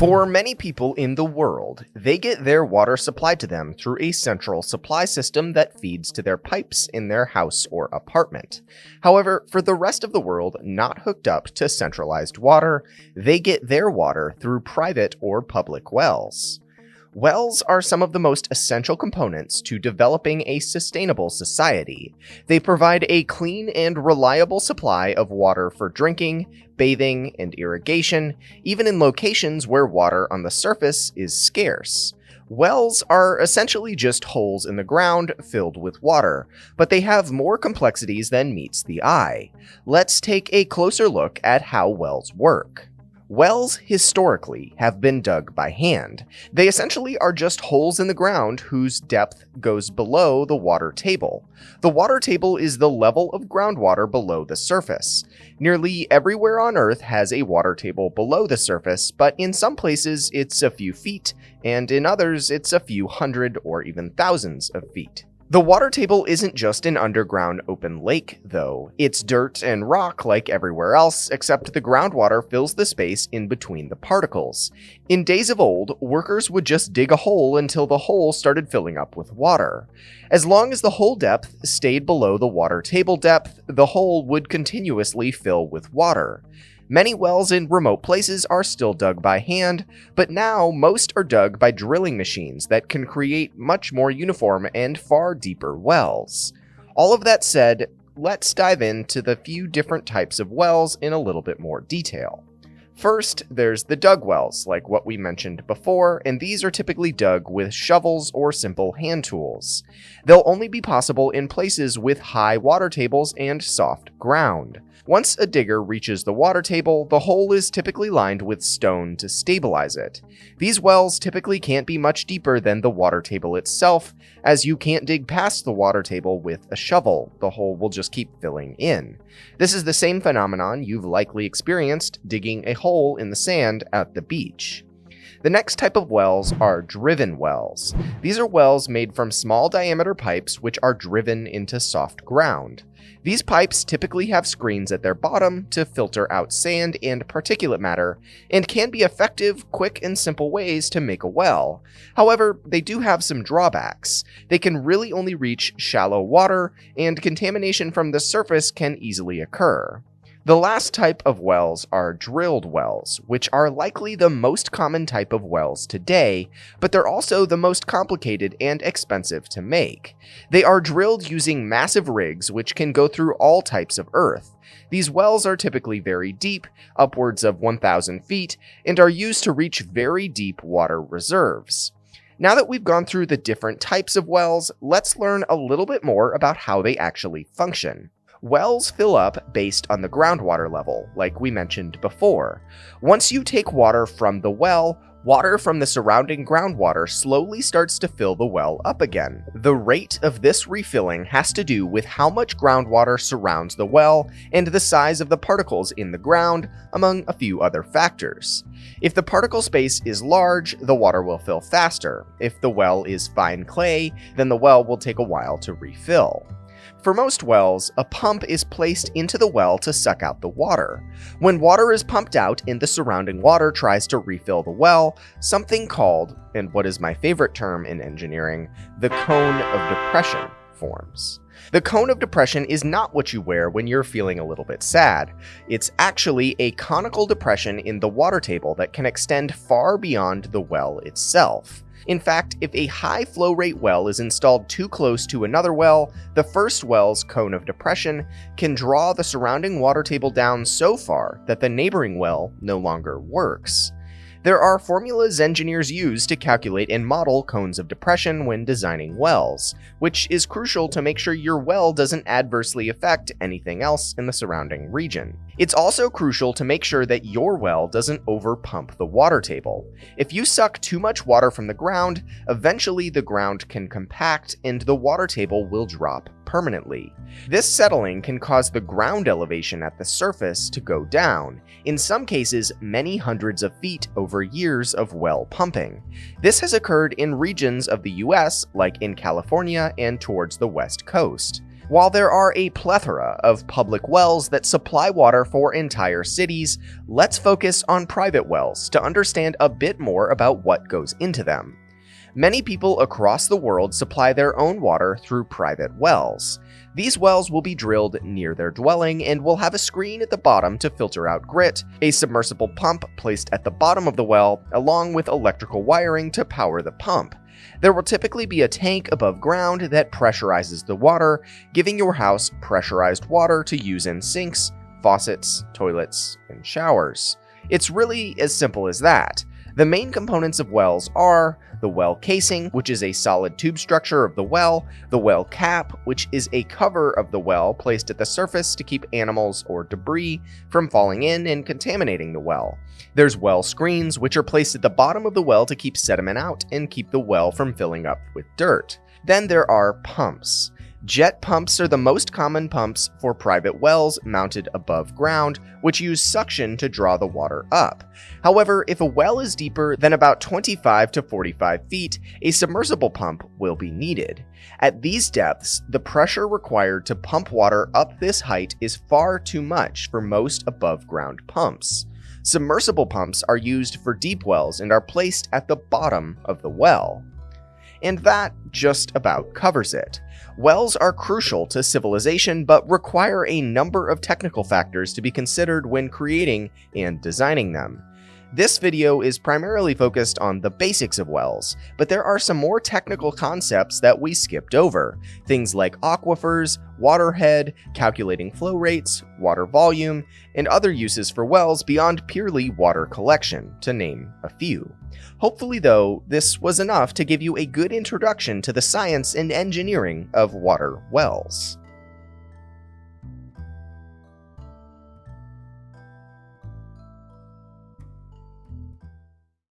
For many people in the world, they get their water supplied to them through a central supply system that feeds to their pipes in their house or apartment. However, for the rest of the world not hooked up to centralized water, they get their water through private or public wells. Wells are some of the most essential components to developing a sustainable society. They provide a clean and reliable supply of water for drinking, bathing, and irrigation, even in locations where water on the surface is scarce. Wells are essentially just holes in the ground filled with water, but they have more complexities than meets the eye. Let's take a closer look at how wells work. Wells, historically, have been dug by hand. They essentially are just holes in the ground whose depth goes below the water table. The water table is the level of groundwater below the surface. Nearly everywhere on Earth has a water table below the surface, but in some places it's a few feet, and in others it's a few hundred or even thousands of feet. The water table isn't just an underground open lake, though. It's dirt and rock like everywhere else, except the groundwater fills the space in between the particles. In days of old, workers would just dig a hole until the hole started filling up with water. As long as the hole depth stayed below the water table depth, the hole would continuously fill with water. Many wells in remote places are still dug by hand, but now most are dug by drilling machines that can create much more uniform and far deeper wells. All of that said, let's dive into the few different types of wells in a little bit more detail. First, there's the dug wells, like what we mentioned before, and these are typically dug with shovels or simple hand tools. They'll only be possible in places with high water tables and soft ground. Once a digger reaches the water table, the hole is typically lined with stone to stabilize it. These wells typically can't be much deeper than the water table itself, as you can't dig past the water table with a shovel, the hole will just keep filling in. This is the same phenomenon you've likely experienced digging a hole in the sand at the beach. The next type of wells are driven wells. These are wells made from small diameter pipes which are driven into soft ground. These pipes typically have screens at their bottom to filter out sand and particulate matter, and can be effective, quick, and simple ways to make a well. However, they do have some drawbacks. They can really only reach shallow water, and contamination from the surface can easily occur. The last type of wells are drilled wells, which are likely the most common type of wells today, but they're also the most complicated and expensive to make. They are drilled using massive rigs which can go through all types of earth. These wells are typically very deep, upwards of 1,000 feet, and are used to reach very deep water reserves. Now that we've gone through the different types of wells, let's learn a little bit more about how they actually function. Wells fill up based on the groundwater level, like we mentioned before. Once you take water from the well, water from the surrounding groundwater slowly starts to fill the well up again. The rate of this refilling has to do with how much groundwater surrounds the well and the size of the particles in the ground, among a few other factors. If the particle space is large, the water will fill faster. If the well is fine clay, then the well will take a while to refill. For most wells, a pump is placed into the well to suck out the water. When water is pumped out and the surrounding water tries to refill the well, something called, and what is my favorite term in engineering, the cone of depression forms. The cone of depression is not what you wear when you're feeling a little bit sad. It's actually a conical depression in the water table that can extend far beyond the well itself. In fact, if a high flow rate well is installed too close to another well, the first well's cone of depression can draw the surrounding water table down so far that the neighboring well no longer works. There are formulas engineers use to calculate and model cones of depression when designing wells, which is crucial to make sure your well doesn't adversely affect anything else in the surrounding region. It's also crucial to make sure that your well doesn't overpump the water table. If you suck too much water from the ground, eventually the ground can compact and the water table will drop permanently. This settling can cause the ground elevation at the surface to go down, in some cases many hundreds of feet over years of well pumping. This has occurred in regions of the US like in California and towards the west coast. While there are a plethora of public wells that supply water for entire cities, let's focus on private wells to understand a bit more about what goes into them. Many people across the world supply their own water through private wells. These wells will be drilled near their dwelling and will have a screen at the bottom to filter out grit, a submersible pump placed at the bottom of the well, along with electrical wiring to power the pump. There will typically be a tank above ground that pressurizes the water, giving your house pressurized water to use in sinks, faucets, toilets, and showers. It's really as simple as that. The main components of wells are the well casing, which is a solid tube structure of the well, the well cap, which is a cover of the well placed at the surface to keep animals or debris from falling in and contaminating the well. There's well screens, which are placed at the bottom of the well to keep sediment out and keep the well from filling up with dirt. Then there are pumps. Jet pumps are the most common pumps for private wells mounted above ground, which use suction to draw the water up. However, if a well is deeper than about 25 to 45 feet, a submersible pump will be needed. At these depths, the pressure required to pump water up this height is far too much for most above ground pumps. Submersible pumps are used for deep wells and are placed at the bottom of the well. And that just about covers it. Wells are crucial to civilization, but require a number of technical factors to be considered when creating and designing them. This video is primarily focused on the basics of wells, but there are some more technical concepts that we skipped over, things like aquifers, waterhead, calculating flow rates, water volume, and other uses for wells beyond purely water collection, to name a few. Hopefully though, this was enough to give you a good introduction to the science and engineering of water wells.